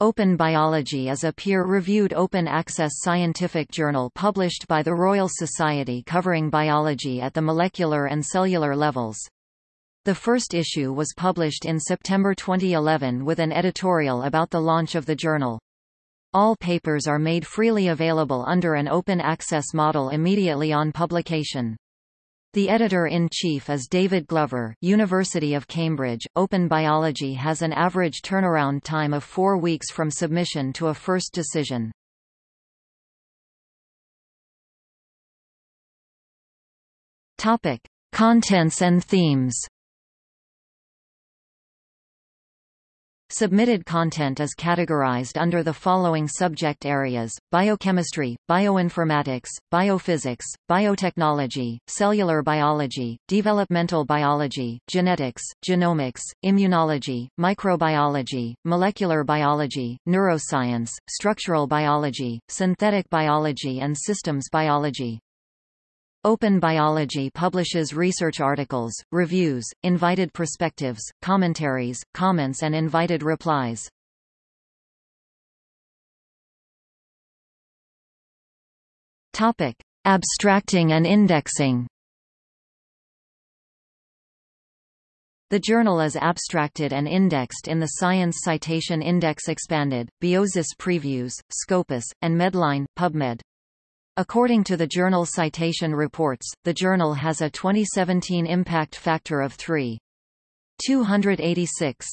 Open Biology is a peer-reviewed open-access scientific journal published by the Royal Society covering biology at the molecular and cellular levels. The first issue was published in September 2011 with an editorial about the launch of the journal. All papers are made freely available under an open access model immediately on publication. The editor-in-chief is David Glover, University of Cambridge. Open Biology has an average turnaround time of four weeks from submission to a first decision. Topic: Contents and themes. Submitted content is categorized under the following subject areas, biochemistry, bioinformatics, biophysics, biotechnology, cellular biology, developmental biology, genetics, genomics, immunology, microbiology, molecular biology, neuroscience, structural biology, synthetic biology and systems biology. Open Biology publishes research articles, reviews, invited perspectives, commentaries, comments and invited replies. Topic: Abstracting and indexing. The journal is abstracted and indexed in the Science Citation Index Expanded, Biosis Previews, Scopus, and Medline, PubMed. According to the journal Citation Reports, the journal has a 2017 impact factor of 3.286.